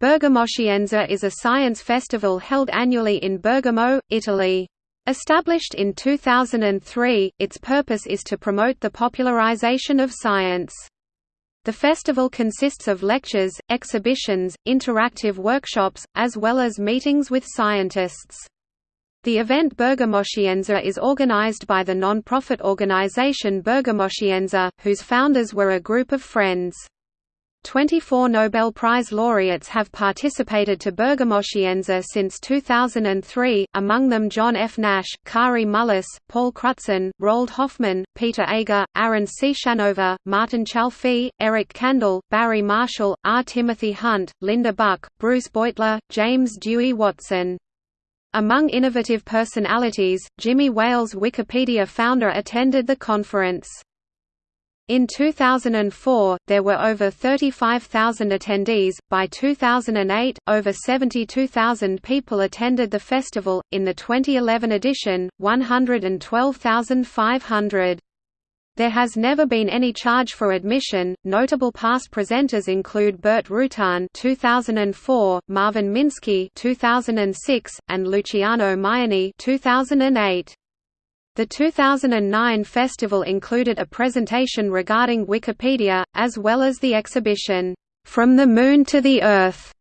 Bergamoscienza is a science festival held annually in Bergamo, Italy. Established in 2003, its purpose is to promote the popularization of science. The festival consists of lectures, exhibitions, interactive workshops, as well as meetings with scientists. The event Bergamoscienza is organized by the non-profit organization Bergamoscienza, whose founders were a group of friends. 24 Nobel Prize laureates have participated to Bergamoscienza since 2003, among them John F. Nash, Kary Mullis, Paul Crutzen, Roald Hoffmann, Peter Agre, Aaron Ciechanover, Martin Chalfie, Eric Kandel, Barry Marshall, R. Timothy Hunt, Linda Buck, Bruce Beutler, James Dewey Watson. Among innovative personalities, Jimmy Wales Wikipedia founder attended the conference. In 2004, there were over 35,000 attendees. By 2008, over 72,000 people attended the festival. In the 2011 edition, 112,500. There has never been any charge for admission. Notable past presenters include Burt Rutan (2004), Marvin Minsky (2006), and Luciano Maiani (2008). The 2009 festival included a presentation regarding Wikipedia, as well as the exhibition, "'From the Moon to the Earth'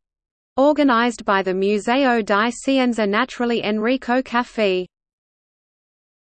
organized by the Museo di Scienze Naturali Enrico Caffi.